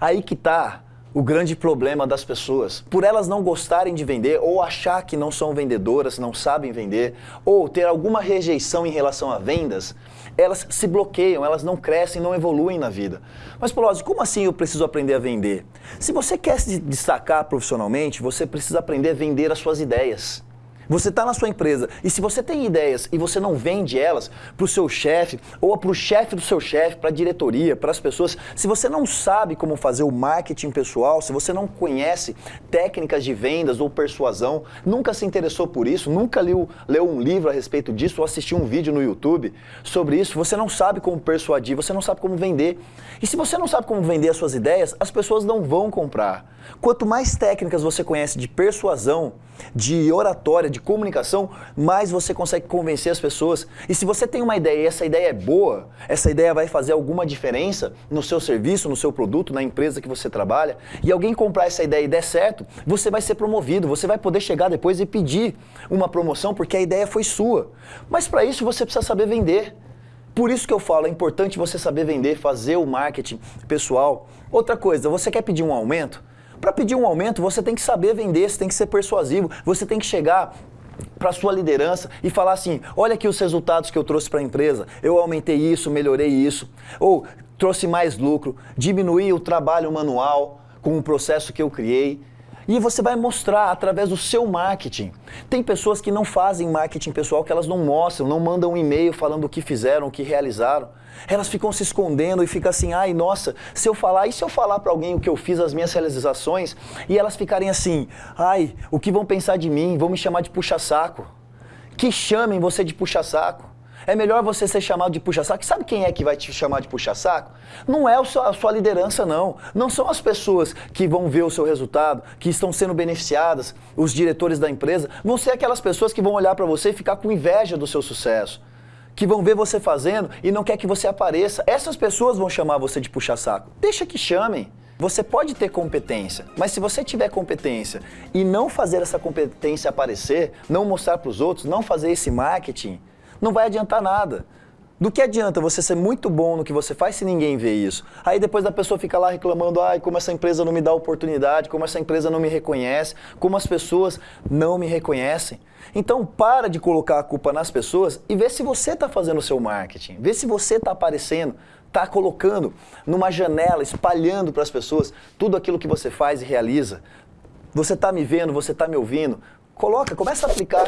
Aí que tá o grande problema das pessoas. Por elas não gostarem de vender, ou achar que não são vendedoras, não sabem vender, ou ter alguma rejeição em relação a vendas, elas se bloqueiam, elas não crescem, não evoluem na vida. Mas, Polozzi, como assim eu preciso aprender a vender? Se você quer se destacar profissionalmente, você precisa aprender a vender as suas ideias. Você está na sua empresa e se você tem ideias e você não vende elas para o seu chefe ou para o chefe do seu chefe, para a diretoria, para as pessoas, se você não sabe como fazer o marketing pessoal, se você não conhece técnicas de vendas ou persuasão, nunca se interessou por isso, nunca leu, leu um livro a respeito disso ou assistiu um vídeo no YouTube sobre isso, você não sabe como persuadir, você não sabe como vender. E se você não sabe como vender as suas ideias, as pessoas não vão comprar. Quanto mais técnicas você conhece de persuasão, de oratória, de comunicação, mais você consegue convencer as pessoas. E se você tem uma ideia e essa ideia é boa, essa ideia vai fazer alguma diferença no seu serviço, no seu produto, na empresa que você trabalha, e alguém comprar essa ideia e der certo, você vai ser promovido, você vai poder chegar depois e pedir uma promoção porque a ideia foi sua. Mas para isso você precisa saber vender. Por isso que eu falo, é importante você saber vender, fazer o marketing pessoal. Outra coisa, você quer pedir um aumento? Para pedir um aumento, você tem que saber vender, você tem que ser persuasivo, você tem que chegar para sua liderança e falar assim, olha aqui os resultados que eu trouxe para a empresa, eu aumentei isso, melhorei isso, ou trouxe mais lucro, diminuí o trabalho manual com o processo que eu criei. E você vai mostrar através do seu marketing. Tem pessoas que não fazem marketing pessoal, que elas não mostram, não mandam um e-mail falando o que fizeram, o que realizaram. Elas ficam se escondendo e ficam assim, ai, nossa, se eu falar, e se eu falar para alguém o que eu fiz, as minhas realizações, e elas ficarem assim, ai, o que vão pensar de mim, vão me chamar de puxa-saco. Que chamem você de puxa-saco. É melhor você ser chamado de puxa-saco. Sabe quem é que vai te chamar de puxa-saco? Não é a sua liderança, não. Não são as pessoas que vão ver o seu resultado, que estão sendo beneficiadas, os diretores da empresa. Vão ser aquelas pessoas que vão olhar para você e ficar com inveja do seu sucesso. Que vão ver você fazendo e não quer que você apareça. Essas pessoas vão chamar você de puxa-saco. Deixa que chamem. Você pode ter competência, mas se você tiver competência e não fazer essa competência aparecer, não mostrar para os outros, não fazer esse marketing, não vai adiantar nada. Do que adianta você ser muito bom no que você faz se ninguém vê isso? Aí depois a pessoa fica lá reclamando, ai, como essa empresa não me dá oportunidade, como essa empresa não me reconhece, como as pessoas não me reconhecem. Então para de colocar a culpa nas pessoas e vê se você está fazendo o seu marketing, vê se você está aparecendo, está colocando numa janela, espalhando para as pessoas tudo aquilo que você faz e realiza. Você está me vendo, você está me ouvindo, coloca, começa a aplicar